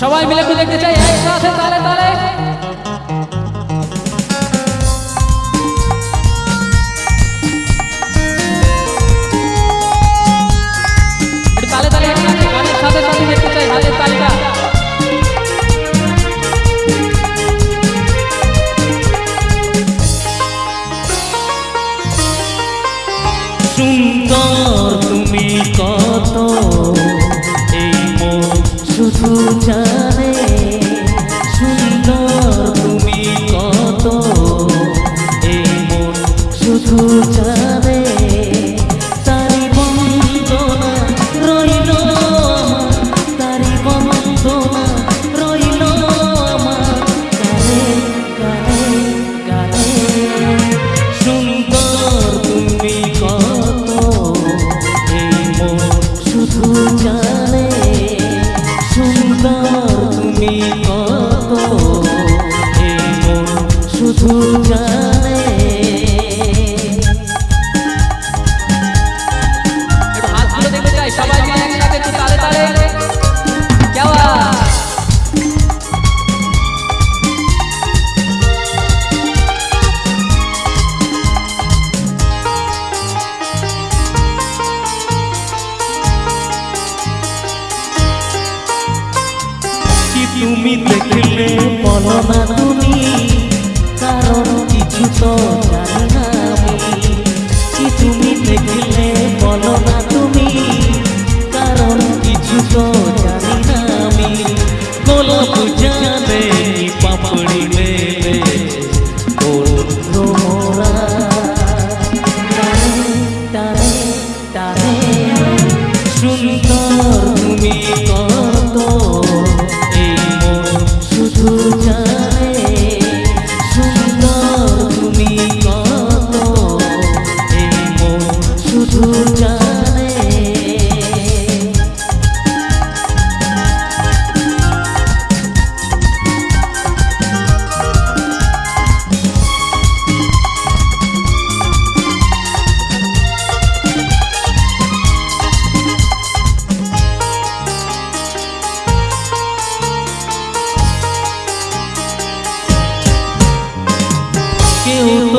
সবাই মিলে একটু দেখতে চাই একসাথে তালে তালে। তুমি দেখলে। বলো না তুমি কারণ কিছু তো জানি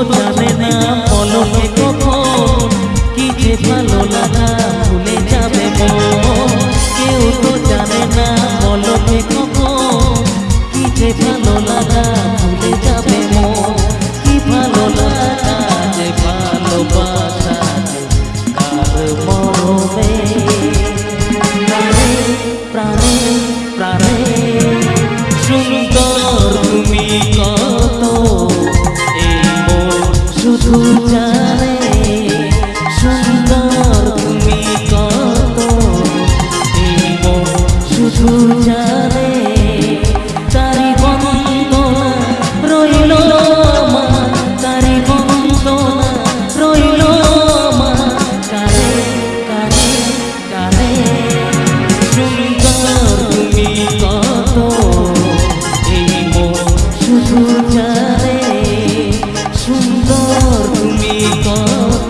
otra